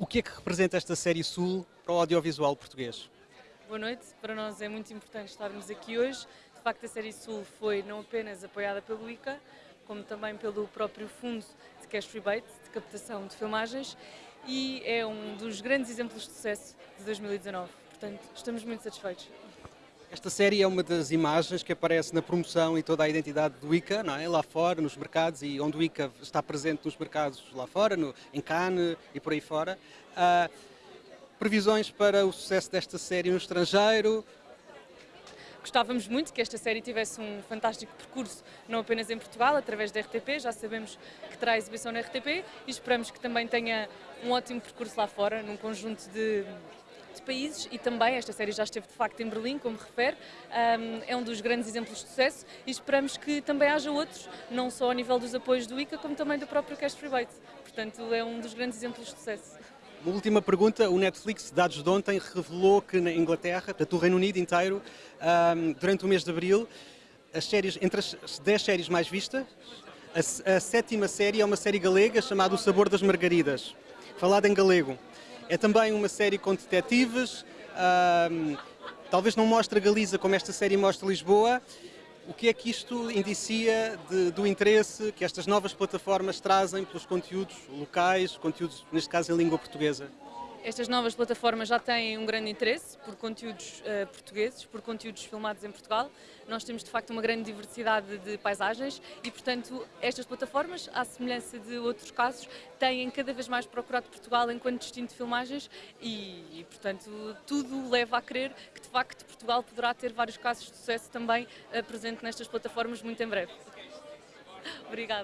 O que é que representa esta série Sul para o audiovisual português? Boa noite, para nós é muito importante estarmos aqui hoje. De facto, a série Sul foi não apenas apoiada pelo ICA, como também pelo próprio Fundo de Cash Rebate, de captação de filmagens, e é um dos grandes exemplos de sucesso de 2019. Portanto, estamos muito satisfeitos. Esta série é uma das imagens que aparece na promoção e toda a identidade do ICA, não é? lá fora, nos mercados, e onde o ICA está presente nos mercados lá fora, no, em Cannes e por aí fora. Uh, previsões para o sucesso desta série no estrangeiro? Gostávamos muito que esta série tivesse um fantástico percurso, não apenas em Portugal, através da RTP, já sabemos que terá exibição na RTP e esperamos que também tenha um ótimo percurso lá fora, num conjunto de países e também esta série já esteve de facto em Berlim, como refere, é um dos grandes exemplos de sucesso e esperamos que também haja outros, não só a nível dos apoios do ICA, como também do próprio Cash Rebate. Portanto, é um dos grandes exemplos de sucesso. Uma última pergunta, o Netflix, dados de ontem, revelou que na Inglaterra, portanto Reino Unido inteiro, durante o mês de Abril, as séries, entre as 10 séries mais vistas, a, a sétima série é uma série galega chamada O Sabor das Margaridas, falada em galego. É também uma série com detetives, talvez não mostre a Galiza como esta série mostra Lisboa. O que é que isto indicia de, do interesse que estas novas plataformas trazem pelos conteúdos locais, conteúdos, neste caso, em língua portuguesa? Estas novas plataformas já têm um grande interesse por conteúdos uh, portugueses, por conteúdos filmados em Portugal. Nós temos de facto uma grande diversidade de paisagens e, portanto, estas plataformas, à semelhança de outros casos, têm cada vez mais procurado Portugal enquanto destino de filmagens e, e portanto, tudo leva a crer que de facto Portugal poderá ter vários casos de sucesso também uh, presente nestas plataformas muito em breve. Obrigada.